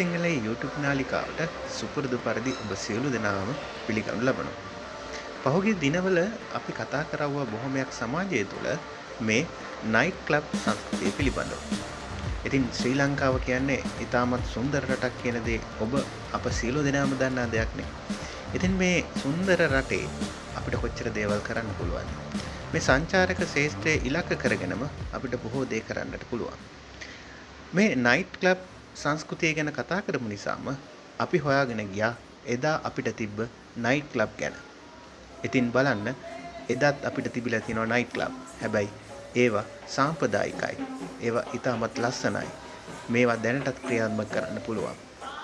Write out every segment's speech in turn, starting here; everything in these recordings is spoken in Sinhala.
අයිබෝවන් මහා සිංහලයේ YouTube නාලිකාවට සුපුරුදු පරිදි ඔබ සියලු දෙනාම පිළිගනු ලබනවා. පහුගිය දිනවල අපි කතා කරවුවා බොහොමයක් සමාජය තුළ මේ නයිට් ක්ලබ් සංස්කෘතිය පිළිබඳව. ඉතින් ශ්‍රී ලංකාව කියන්නේ ඉතාමත් සුන්දර රටක් කියන දේ ඔබ අප සියලු දෙනාම දන්නා දෙයක් නේ. ඉතින් මේ සුන්දර රටේ අපිට කොච්චර දේවල් කරන්න පුළුවන්. මේ සංචාරක ශේෂ්ත්‍රය ඉලක්ක කරගෙනම අපිට බොහෝ දේ කරන්නට පුළුවන්. මේ නයිට් ක්ලබ් සංස්කෘතිය ගැන කතා කරපු නිසාම අපි හොයාගෙන ගියා එදා අපිට තිබ්බ නයිට් ක්ලබ් ගැන. ඉතින් බලන්න එදත් අපිට තිබිලා තියෙනවා නයිට් ක්ලබ්. හැබැයි ඒවා සාම්ප්‍රදායිකයි. ඒවා ඉතාමත් ලස්සනයි. මේවා දැනටත් ක්‍රියාත්මක කරන්න පුළුවන්.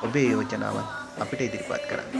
ඔබේ යෝජනාවන් අපිට ඉදිරිපත් කරන්න.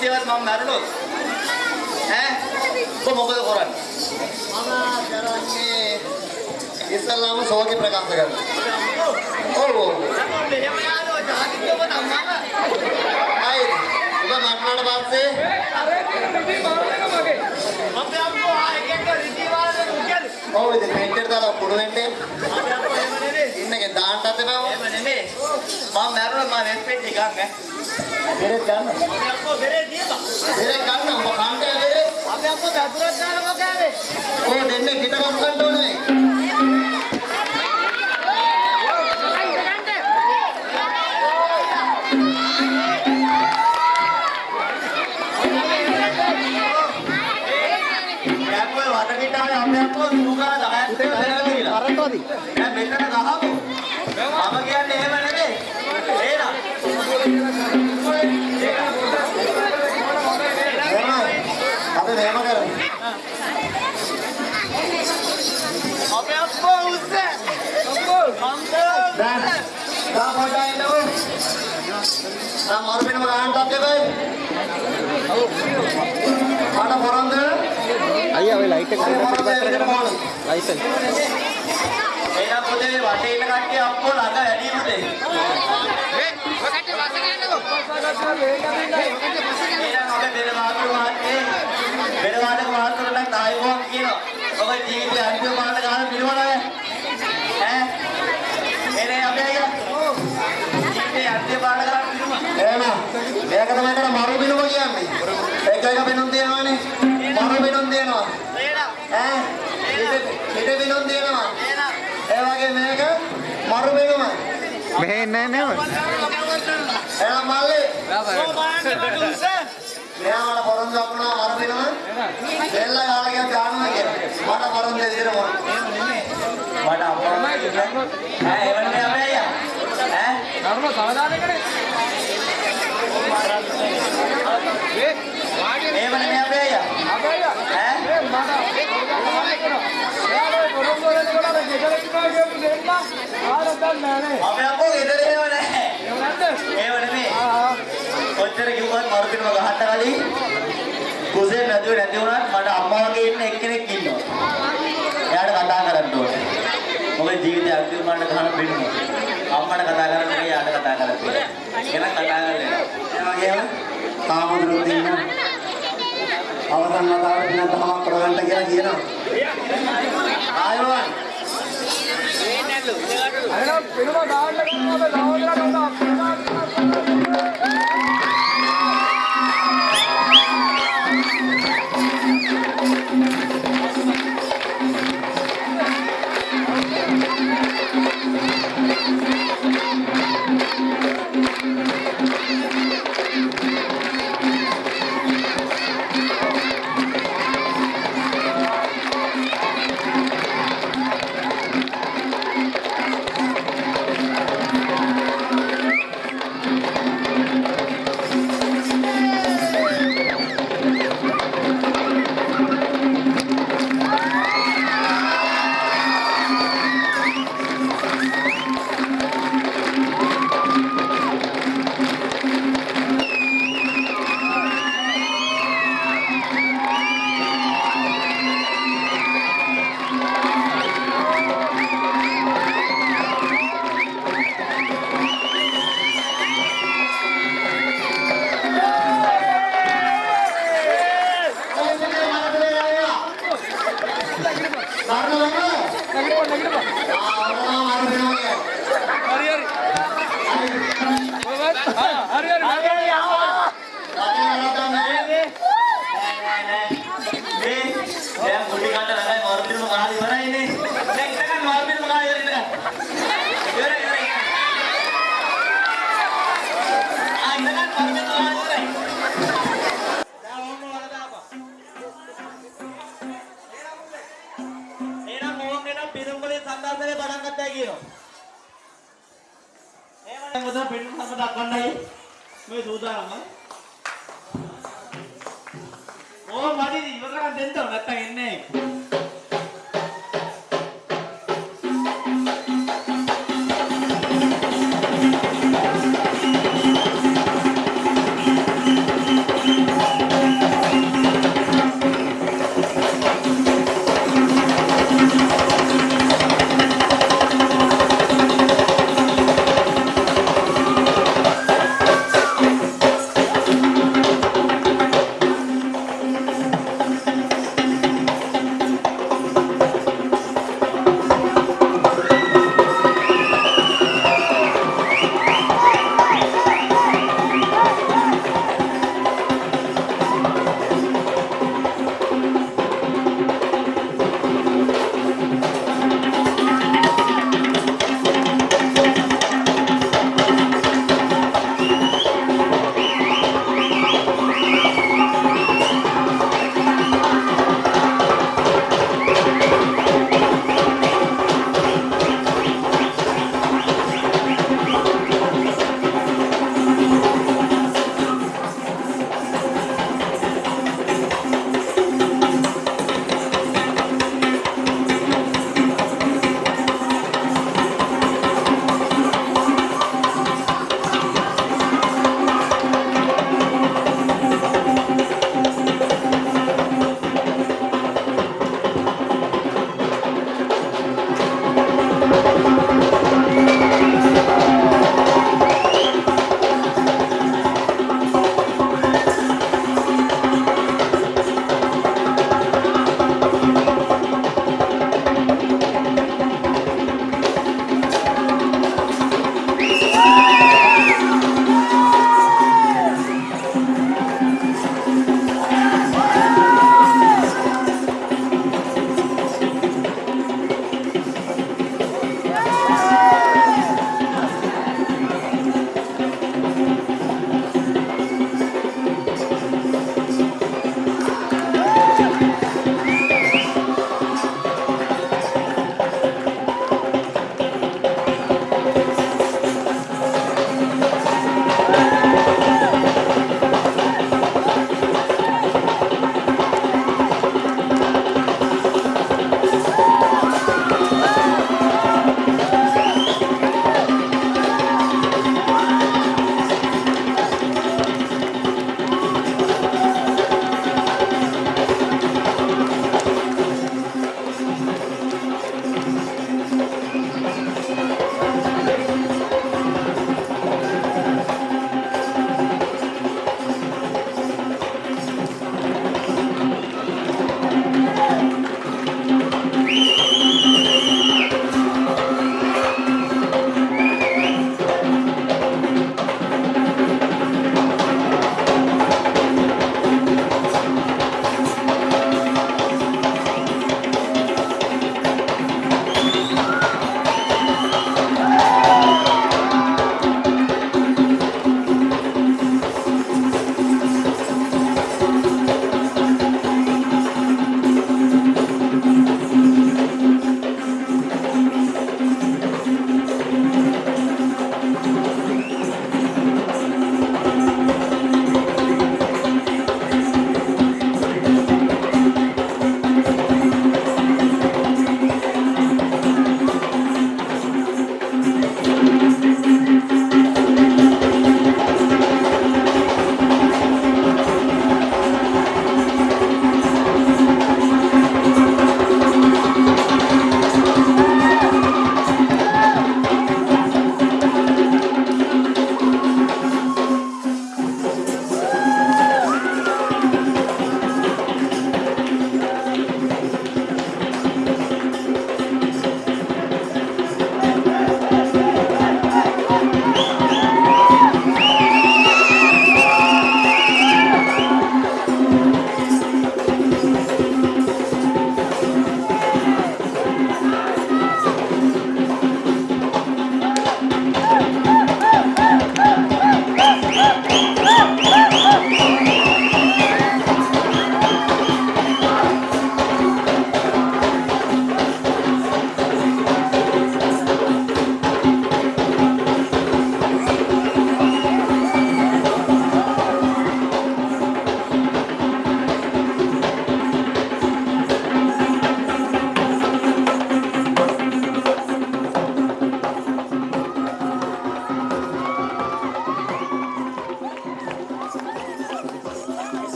අයියා. හදිස්සියවත් මම මැරුණොත් ඈ කො මොකද කරන්නේ? මම කරන්නේ ඉස්සල්ලාම සෝකි ප්‍රකාශ කරනවා. ඔව් ඔව්. මෙහෙම යාළුවා ජාතිකව තමයි. අය ඔබ මරණාට පස්සේ අපේ අම්මෝ ආයෙත් රිදීවාලේ මුකල්. ඔව් ඉතින් පෙන්ටර් දාලා කුඩු වෙන්නේ නෙමෙයි. ඉන්නකේ දාන්නත් එපා. එහෙම නෙමෙයි. මම මැරුණා මම රෙස්පෙක්ට් එකක් ඈ. බෙරෙත් ගන්න. අපේ අම්මෝ බෙරේ දීපා. බෙරෙත් ගන්න ඔබ කන්ට බෙරෙත්. අපේ අම්මෝ දතුරක් දාලා මොකෑවේ? ඔය දෙන්නේ පිටකම් ගන්න ඕනේ. වටපිටාවේ අපේ අම්මෝ සුගා 10ක් විතර ගිහිලා. කරටෝදි. දැන් මෙතන ගහමු. මම කියන්නේ එහෙම නෙමෙයි. එහෙනම්. අපි මෙහෙම කරමු. අපේ අම්මෝ උස්සේ. අම්මෝ. අම්මෝ. දැන් තා පොඩ්ඩක් ඉන්නකෝ. තා මරුපිනම ගන්නත් එපා. ආන පොරන්ද? අයියා ඔය ලයිට් එක අය පොරන්ද පොතේ වටේ ඉන්න කට්ටිය අම්මෝ ළඟ වැඩි පුතේ. එහෙනම් අපේ බෙර වාදක මහත්තයේ බෙර වාදක මහත්තයන්ට ආයුබෝවන් කියනවා. ඔබ ජීවිතේ අන්තිම පාඩ ගන්න පිළිවෙල ඈ. එනේ අපේ අයියා. ජීවිතේ අන්තිම පාඩ ගන්න පිළිවෙල. එහෙනම් මේක තමයි කර මරුපිනම කියන්නේ. එක එක පිනුම් තියෙනවානේ. මරුපිනුම් තියෙනවා. එහෙනම් ඈ පිට පිට පිනුම් ඒ වගේ මේක මරුපිනුම. මෙහෙ එන්නේ නෑ එහෙනම් මල්ලි සෝමාන බඩුස. මෙයාට පොරොන්දු අපුණා මරුපිනුම. දෙල්ල ගාලා ගියා දානවා කියලා. මට පොරොන්දු දෙන්න ඕන. මට අම්මා ඈ එවන්නේ අපේ අයියා. ඈ ධර්ම සාධාරණයකනේ එවන්නේ අපේ අයියා. ඈ අපේ අම්මෝ ගෙදර එහෙම නැහැ. ඒව නෙමෙයි. කොච්චර කිව්වත් මරුදිනම ගහන්න කලින් කුසේ නැතුව නැති වුණත් මට අම්මා වගේ ඉන්න එක්කෙනෙක් ඉන්නවා. එයාට කතා කරන්න ඕනේ. මොකද ජීවිතේ අන්තිම මාන්න ගහන බින්න. අම්මට කතා කරන්න නෙවෙයි යාට කතා කරන්න. එහෙනම් කතා කරන්න. ඒ වගේම තාමදුරුත් ඉන්නවා. අවසන් වතාවට පිනක් තමක් කරගන්න කියලා කියනවා. ආයමන්. අර පිනුම ගාන්න කිව්වම ලාවන්න නෝ. ආයතනය පටන් ගත්තා කියනවා. එහෙම නම් පෙන්වන්නම දක්වන්නයි මේ සූදානම. ඕ මදි ඉවර කරන් දෙන්න නැත්තම් එන්නේ නැහැ.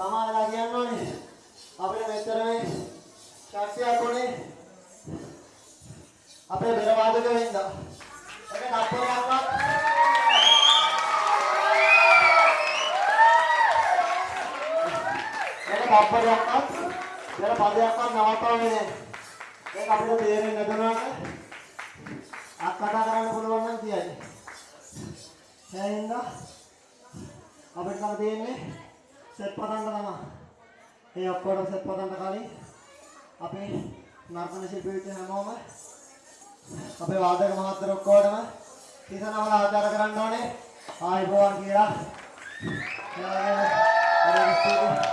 සමාදලා කියන්න ඕනේ. අපිට මෙතර මේ ශක්තියක් ඕනේ. අපේ බෙර වාදක වෙන්න. ඒක තප්පරයක්වත් ඒක තප්පරයක්වත් බෙර පදයක්වත් නවත්තන්නේ නැහැ. ඒක අපිට තේරෙන්නේ නැතුණාට අත් කතා කරන්න පුළුවන් නම් කියයි. එහෙනම් අපිට තව තියෙන්නේ සෙට් පදන්න තමයි. ඒ ඔක්කොම සෙට් පදන්න කලින් අපේ නර්තන ශිල්පී හැමෝම අපේ වාදක මහත්තයෝ ඔක්කොටම තිසනවල ආචාර කරන්න ඕනේ. ආයිබෝවන් කියලා. එයාගේ